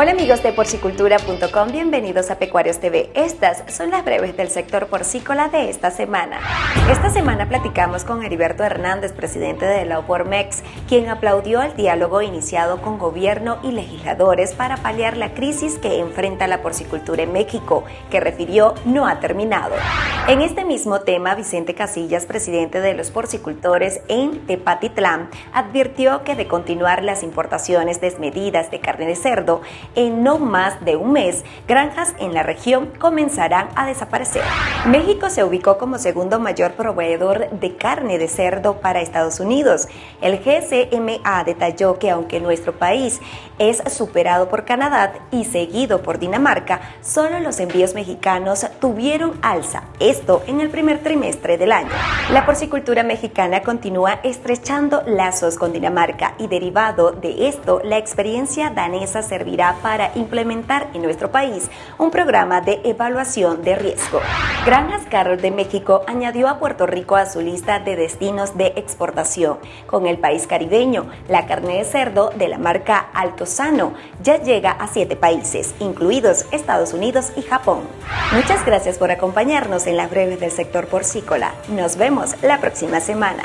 Hola amigos de porcicultura.com, bienvenidos a Pecuarios TV. Estas son las breves del sector porcícola de esta semana. Esta semana platicamos con Heriberto Hernández, presidente de la OPORMEX, quien aplaudió el diálogo iniciado con gobierno y legisladores para paliar la crisis que enfrenta la porcicultura en México, que refirió no ha terminado. En este mismo tema, Vicente Casillas, presidente de los porcicultores en Tepatitlán, advirtió que de continuar las importaciones desmedidas de carne de cerdo, en no más de un mes, granjas en la región comenzarán a desaparecer. México se ubicó como segundo mayor proveedor de carne de cerdo para Estados Unidos. El GCMA detalló que aunque nuestro país es superado por Canadá y seguido por Dinamarca, solo los envíos mexicanos tuvieron alza, esto en el primer trimestre del año. La porcicultura mexicana continúa estrechando lazos con Dinamarca y derivado de esto, la experiencia danesa servirá para implementar en nuestro país un programa de evaluación de riesgo. Granjas Carroll de México añadió a Puerto Rico a su lista de destinos de exportación. Con el país caribeño, la carne de cerdo de la marca Altozano ya llega a siete países, incluidos Estados Unidos y Japón. Muchas gracias por acompañarnos en las breves del sector porcícola. Nos vemos la próxima semana.